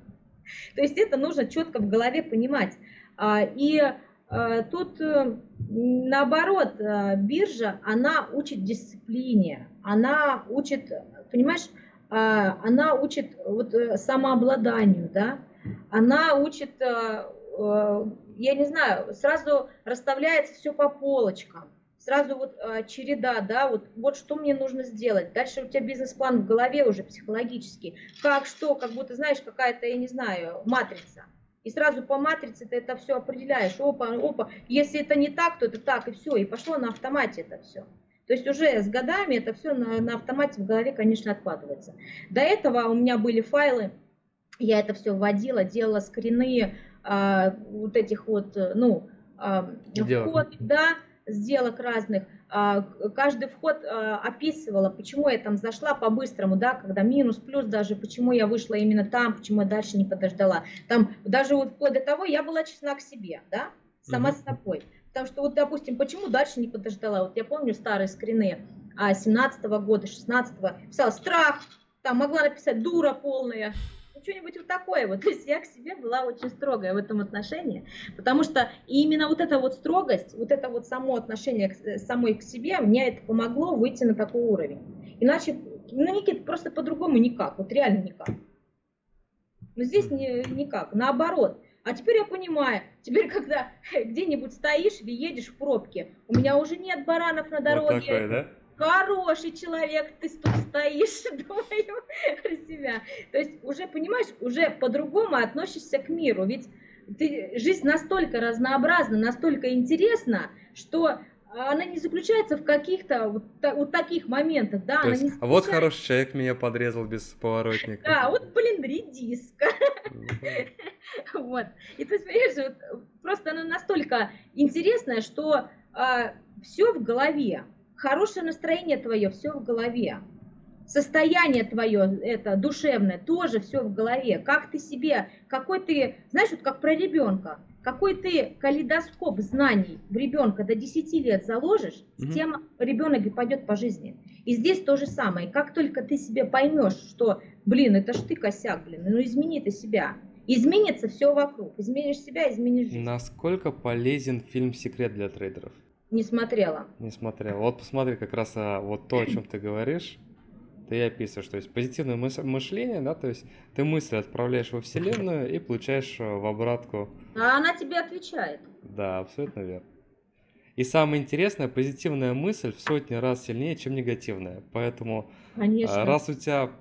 То есть это нужно четко в голове понимать. А, И а, тут э, наоборот, э, биржа, она учит дисциплине, она учит, понимаешь, а, она учит вот э, самообладанию, да, она учит, я не знаю, сразу расставляется все по полочкам, сразу вот э, череда, да, вот, вот что мне нужно сделать. Дальше у тебя бизнес-план в голове уже психологический. Как, что, как будто, знаешь, какая-то, я не знаю, матрица. И сразу по матрице ты это все определяешь. Опа, опа. Если это не так, то это так, и все. И пошло на автомате это все. То есть уже с годами это все на, на автомате в голове, конечно, откладывается. До этого у меня были файлы, я это все вводила, делала скрины а, вот этих вот, э, ну, Сделок. вход, да, сделок разных. А, каждый вход а, описывала, почему я там зашла по-быстрому, да, когда минус, плюс даже, почему я вышла именно там, почему я дальше не подождала. Там даже вот вплоть до того, я была честна к себе, да, сама Мгм. с собой. Потому что вот, допустим, почему дальше не подождала? Вот я помню старые скрины а, 17 года, 16 писала страх, там могла написать дура полная, что-нибудь вот такое вот. [LAUGHS] То есть я к себе была очень строгая в этом отношении, потому что именно вот эта вот строгость, вот это вот само отношение к, э, самой к себе, мне это помогло выйти на такой уровень. Иначе, ну, Никит, просто по-другому никак, вот реально никак. Но здесь не, никак, наоборот. А теперь я понимаю, теперь [LAUGHS] когда где-нибудь стоишь или едешь в пробке, у меня уже нет баранов на Вот дороге, такой, да? Хороший человек, ты тут стоишь, [LAUGHS] думаю про себя. То есть уже, понимаешь, уже по-другому относишься к миру. Ведь ты, жизнь настолько разнообразна, настолько интересна, что она не заключается в каких-то вот, та- вот таких моментах, да, То она есть, не а вот заключается- хороший человек меня подрезал без поворотника. Да, вот, блин, редиска. [LAUGHS] Вот. И ты понимаешь, вот, просто она настолько интересная, что все в голове. Хорошее настроение твое, все в голове. Состояние твое, это душевное, тоже все в голове. Как ты себе, какой ты, знаешь, вот как про ребенка, какой ты калейдоскоп знаний в ребенка до 10 лет заложишь, с тем ребенок и пойдет по жизни. И здесь то же самое. Как только ты себе поймешь, что, блин, это ж ты косяк, блин, ну измени ты себя. Изменится все вокруг. Изменишь себя, изменишь жизнь. Насколько полезен фильм «Секрет для трейдеров»? Не смотрела. Не смотрел. Вот посмотри как раз а, вот то, о чем ты говоришь. Ты и описываешь, то есть позитивное мыс- мышление, да, то есть ты мысли отправляешь во Вселенную и получаешь а, в обратку. А она тебе отвечает. Да, абсолютно верно. И самое интересное, позитивная мысль в сотни раз сильнее, чем негативная. Поэтому а, Конечно. раз у тебя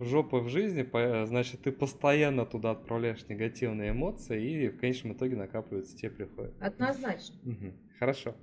жопа в жизни, по- значит ты постоянно туда отправляешь негативные эмоции и в конечном итоге накапливаются, тебе приходят. Однозначно. Мгм. Хорошо.